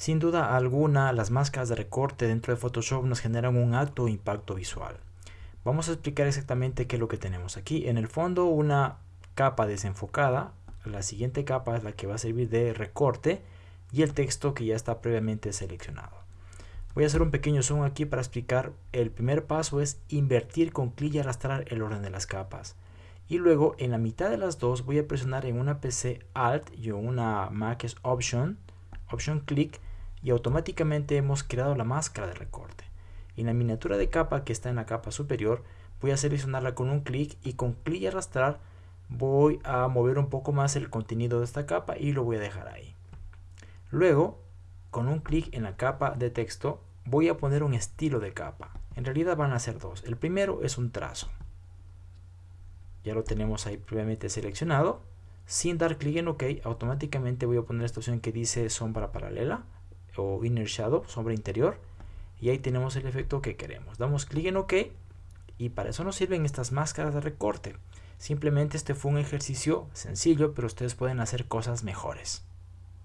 Sin duda alguna, las máscaras de recorte dentro de Photoshop nos generan un alto impacto visual. Vamos a explicar exactamente qué es lo que tenemos aquí. En el fondo una capa desenfocada, la siguiente capa es la que va a servir de recorte y el texto que ya está previamente seleccionado. Voy a hacer un pequeño zoom aquí para explicar. El primer paso es invertir con clic y arrastrar el orden de las capas. Y luego en la mitad de las dos voy a presionar en una PC Alt y en una Mac es Option, Option Click y automáticamente hemos creado la máscara de recorte. En la miniatura de capa que está en la capa superior voy a seleccionarla con un clic y con clic y arrastrar voy a mover un poco más el contenido de esta capa y lo voy a dejar ahí. Luego, con un clic en la capa de texto, voy a poner un estilo de capa. En realidad van a ser dos. El primero es un trazo. Ya lo tenemos ahí previamente seleccionado. Sin dar clic en OK, automáticamente voy a poner esta opción que dice sombra paralela o Inner Shadow, sombra interior. Y ahí tenemos el efecto que queremos. Damos clic en OK y para eso nos sirven estas máscaras de recorte. Simplemente este fue un ejercicio sencillo, pero ustedes pueden hacer cosas mejores.